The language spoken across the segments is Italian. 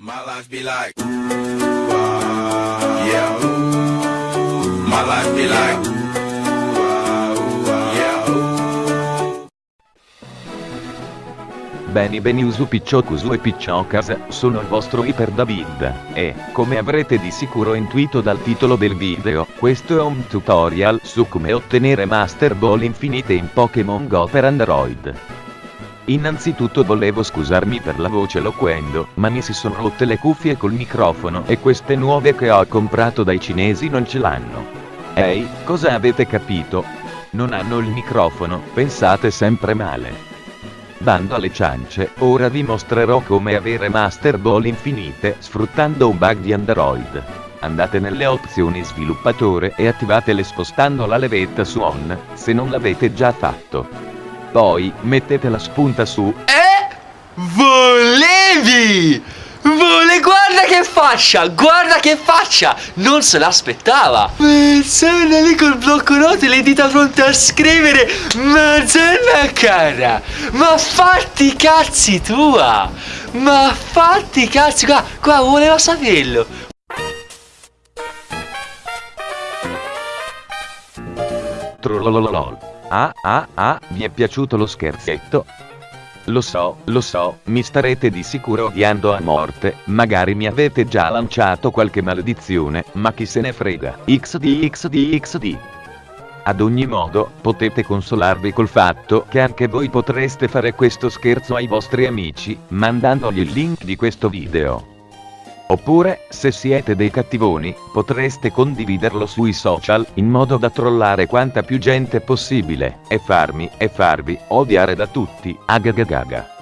My life be like, ooh, ah, yeah, ooh. My life be like, ooh, ah, ooh, ah, yeah, ooh. Beni Beniusu Picciocusu e Picciocas, sono il vostro Iper David, e, come avrete di sicuro intuito dal titolo del video, questo è un tutorial su come ottenere Master Ball infinite in Pokémon Go per Android. Innanzitutto volevo scusarmi per la voce loquendo, ma mi si sono rotte le cuffie col microfono e queste nuove che ho comprato dai cinesi non ce l'hanno. Ehi, cosa avete capito? Non hanno il microfono, pensate sempre male. Bando alle ciance, ora vi mostrerò come avere Master Ball infinite sfruttando un bug di Android. Andate nelle opzioni sviluppatore e attivatele spostando la levetta su on, se non l'avete già fatto. Poi, mettete la spunta su Eh? Volevi! Vole, guarda che faccia! Guarda che faccia! Non se l'aspettava! Persona lì col blocco note e le dita pronte a scrivere Madonna cara! Ma fatti i cazzi tua! Ma fatti i cazzi qua! Qua voleva saperlo! Trollololol. Ah ah ah, vi è piaciuto lo scherzetto? Lo so, lo so, mi starete di sicuro odiando a morte, magari mi avete già lanciato qualche maledizione, ma chi se ne frega. XD XD XD. Ad ogni modo, potete consolarvi col fatto che anche voi potreste fare questo scherzo ai vostri amici, mandandogli il link di questo video. Oppure, se siete dei cattivoni, potreste condividerlo sui social, in modo da trollare quanta più gente possibile, e farmi, e farvi, odiare da tutti, agagagaga.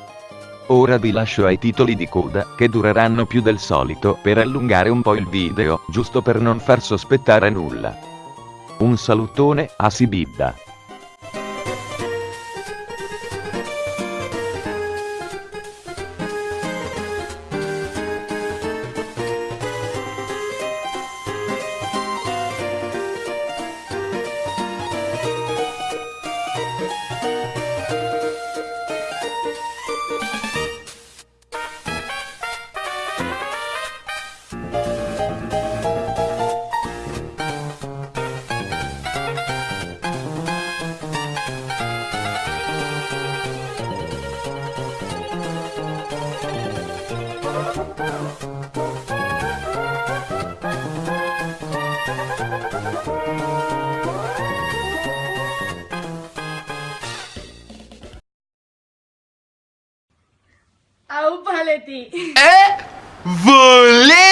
Ora vi lascio ai titoli di coda, che dureranno più del solito per allungare un po' il video, giusto per non far sospettare nulla. Un salutone a Sibidda. Au, paleti! É... Volei!